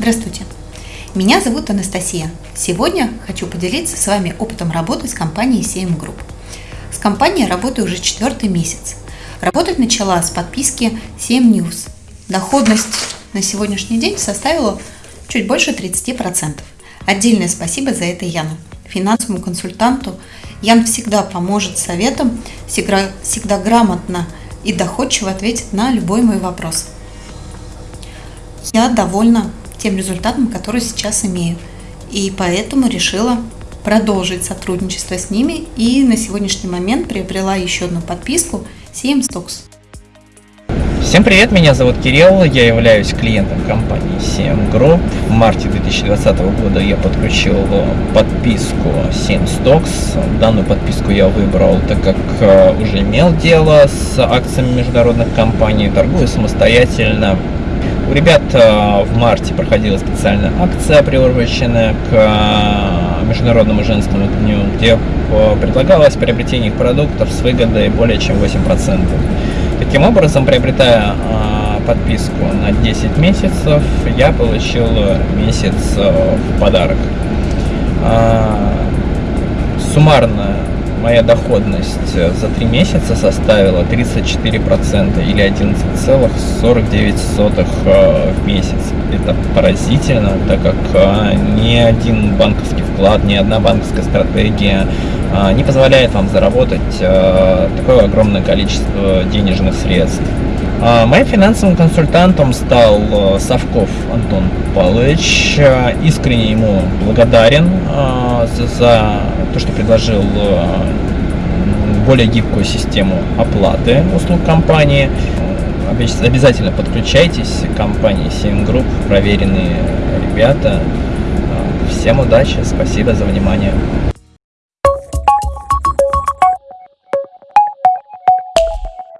Здравствуйте! Меня зовут Анастасия. Сегодня хочу поделиться с вами опытом работы с компанией CM Group. С компанией работаю уже четвертый месяц. Работать начала с подписки CM News. Доходность на сегодняшний день составила чуть больше 30%. Отдельное спасибо за это Яну, финансовому консультанту. Ян всегда поможет советом, всегда, всегда грамотно и доходчиво ответит на любой мой вопрос. Я довольна тем результатом, который сейчас имею. И поэтому решила продолжить сотрудничество с ними и на сегодняшний момент приобрела еще одну подписку CM Stocks. Всем привет, меня зовут Кирилл, я являюсь клиентом компании CM Group. В марте 2020 года я подключил подписку CM Stocks. Данную подписку я выбрал, так как э, уже имел дело с акциями международных компаний, торгую самостоятельно у ребят э, в марте проходила специальная акция, приуроченная к э, Международному женскому дню, где э, предлагалось приобретение их продуктов с выгодой более чем 8%. Таким образом, приобретая подписку на 10 месяцев, я получил месяц в подарок. Суммарно моя доходность э, за три месяца составила 34% или 11,49 э, в месяц. Это поразительно, так как э, ни один банковский вклад, ни одна банковская стратегия не позволяет вам заработать такое огромное количество денежных средств. Моим финансовым консультантом стал Савков Антон Павлович. Искренне ему благодарен за то, что предложил э, более гибкую систему оплаты услуг компании. Обязательно подключайтесь к компании Sim Group, проверенные ребята. Всем удачи, спасибо за внимание.